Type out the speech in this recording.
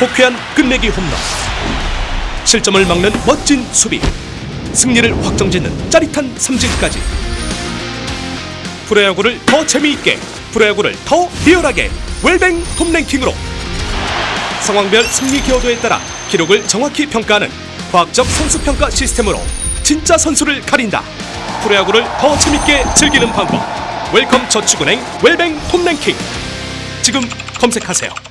호쾌한 끝내기 홈런 실점을 막는 멋진 수비 승리를 확정짓는 짜릿한 삼진까지 프로야구를 더 재미있게 프로야구를 더 리얼하게 웰뱅 톱랭킹으로 상황별 승리 기여도에 따라 기록을 정확히 평가하는 과학적 선수 평가 시스템으로 진짜 선수를 가린다. 프로야구를 더 재밌게 즐기는 방법. 웰컴 저축은행 웰뱅 톱랭킹 지금 검색하세요.